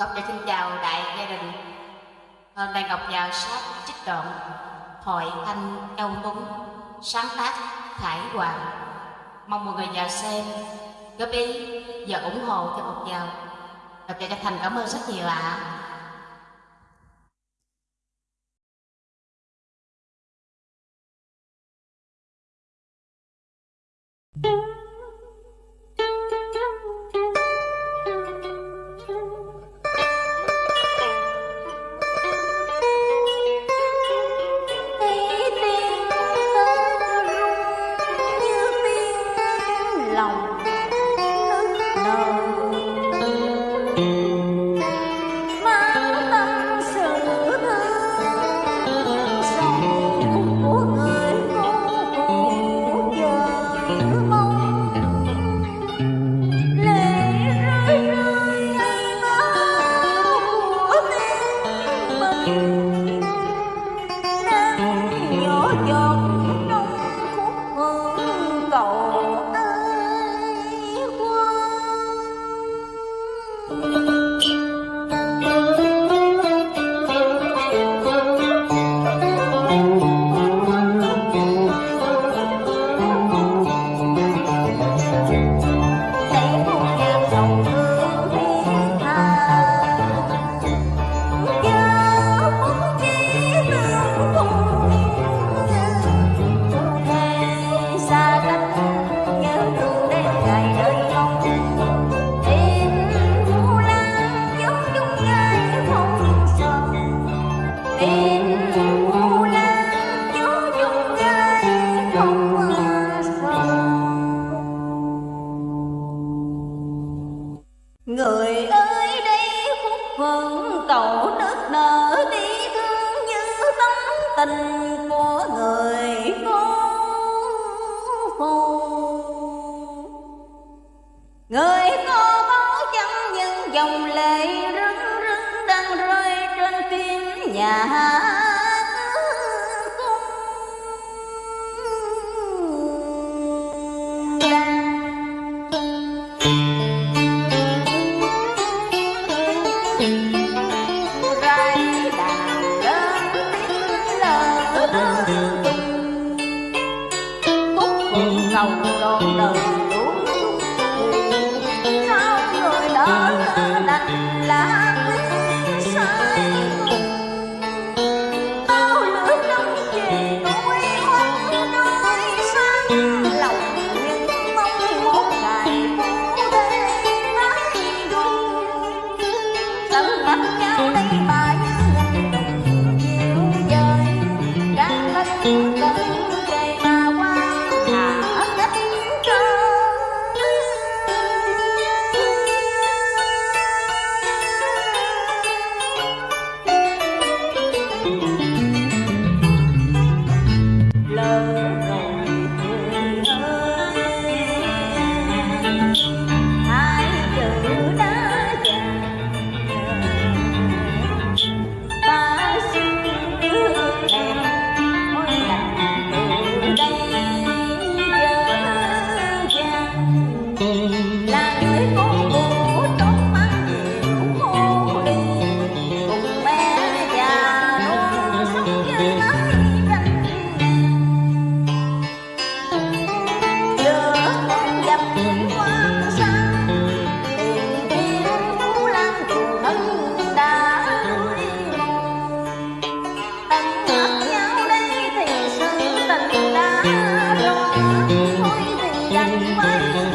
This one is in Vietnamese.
Ngọc dạ xin chào đại gia đình. Hôm nay Ngọc vào sát trích đoạn Thoại Thanh Âu Tuấn, Sáng tác Khải Hoàng. Mong mọi người vào xem, Góp ý và ủng hộ cho Ngọc vào. Ngọc vào Thành cảm ơn rất nhiều ạ. à. nắng nhỏ giọt Người ơi, đây khúc phận cầu nước nở đi thương như tấm tình của người cô phù Người có báo chẳng những dòng lệ rưng rưng đang rơi trên tim nhà hát con đời Oh